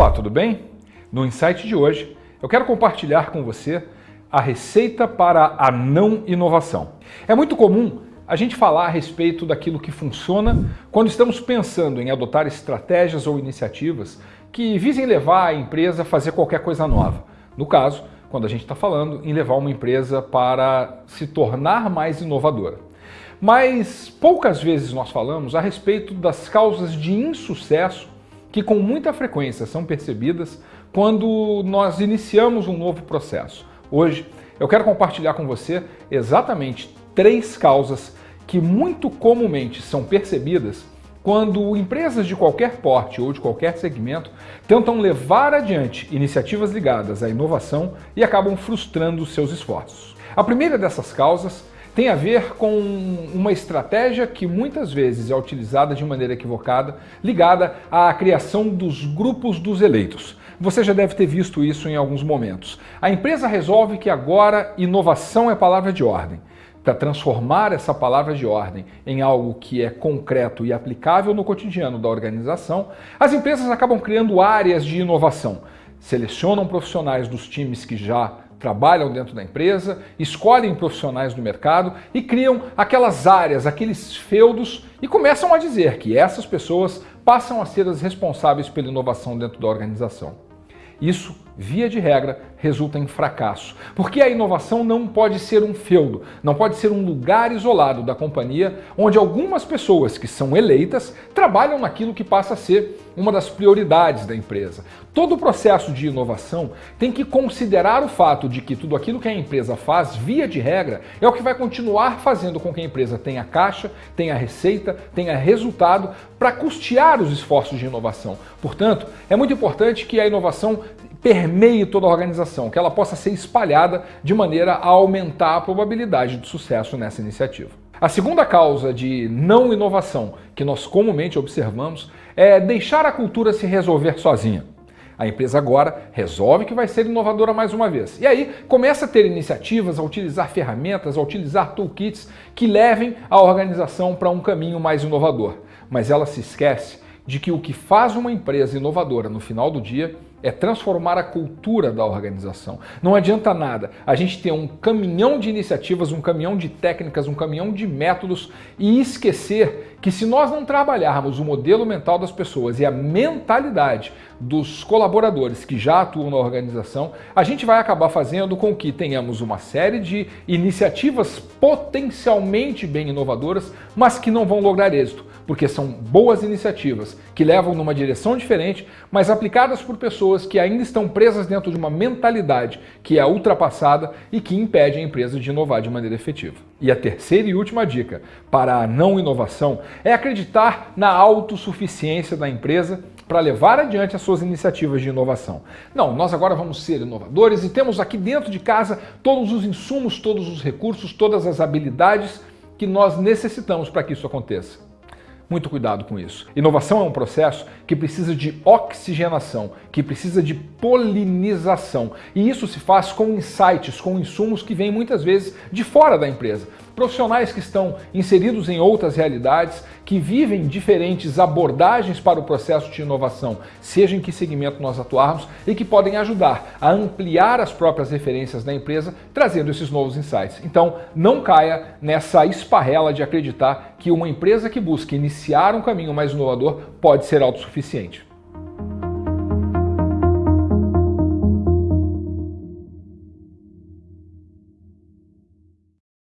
Olá, tudo bem? No Insight de hoje, eu quero compartilhar com você a receita para a não inovação. É muito comum a gente falar a respeito daquilo que funciona quando estamos pensando em adotar estratégias ou iniciativas que visem levar a empresa a fazer qualquer coisa nova. No caso, quando a gente está falando em levar uma empresa para se tornar mais inovadora. Mas poucas vezes nós falamos a respeito das causas de insucesso que com muita frequência são percebidas quando nós iniciamos um novo processo. Hoje eu quero compartilhar com você exatamente três causas que muito comumente são percebidas quando empresas de qualquer porte ou de qualquer segmento tentam levar adiante iniciativas ligadas à inovação e acabam frustrando seus esforços. A primeira dessas causas tem a ver com uma estratégia que muitas vezes é utilizada de maneira equivocada, ligada à criação dos grupos dos eleitos. Você já deve ter visto isso em alguns momentos. A empresa resolve que agora inovação é palavra de ordem. Para transformar essa palavra de ordem em algo que é concreto e aplicável no cotidiano da organização, as empresas acabam criando áreas de inovação. Selecionam profissionais dos times que já trabalham dentro da empresa, escolhem profissionais do mercado e criam aquelas áreas, aqueles feudos e começam a dizer que essas pessoas passam a ser as responsáveis pela inovação dentro da organização. Isso, via de regra, resulta em fracasso, porque a inovação não pode ser um feudo, não pode ser um lugar isolado da companhia onde algumas pessoas que são eleitas trabalham naquilo que passa a ser uma das prioridades da empresa. Todo o processo de inovação tem que considerar o fato de que tudo aquilo que a empresa faz, via de regra, é o que vai continuar fazendo com que a empresa tenha caixa, tenha receita, tenha resultado para custear os esforços de inovação. Portanto, é muito importante que a inovação permeie toda a organização, que ela possa ser espalhada de maneira a aumentar a probabilidade de sucesso nessa iniciativa. A segunda causa de não inovação que nós comumente observamos é deixar a cultura se resolver sozinha. A empresa agora resolve que vai ser inovadora mais uma vez. E aí começa a ter iniciativas, a utilizar ferramentas, a utilizar toolkits que levem a organização para um caminho mais inovador. Mas ela se esquece de que o que faz uma empresa inovadora no final do dia é transformar a cultura da organização. Não adianta nada a gente ter um caminhão de iniciativas, um caminhão de técnicas, um caminhão de métodos e esquecer que se nós não trabalharmos o modelo mental das pessoas e a mentalidade dos colaboradores que já atuam na organização, a gente vai acabar fazendo com que tenhamos uma série de iniciativas potencialmente bem inovadoras, mas que não vão lograr êxito porque são boas iniciativas que levam numa direção diferente, mas aplicadas por pessoas que ainda estão presas dentro de uma mentalidade que é ultrapassada e que impede a empresa de inovar de maneira efetiva. E a terceira e última dica para a não inovação é acreditar na autossuficiência da empresa para levar adiante as suas iniciativas de inovação. Não, nós agora vamos ser inovadores e temos aqui dentro de casa todos os insumos, todos os recursos, todas as habilidades que nós necessitamos para que isso aconteça. Muito cuidado com isso. Inovação é um processo que precisa de oxigenação, que precisa de polinização. E isso se faz com insights, com insumos que vêm muitas vezes de fora da empresa. Profissionais que estão inseridos em outras realidades, que vivem diferentes abordagens para o processo de inovação, seja em que segmento nós atuarmos, e que podem ajudar a ampliar as próprias referências da empresa, trazendo esses novos insights. Então, não caia nessa esparrela de acreditar que uma empresa que busca iniciar um caminho mais inovador pode ser autossuficiente.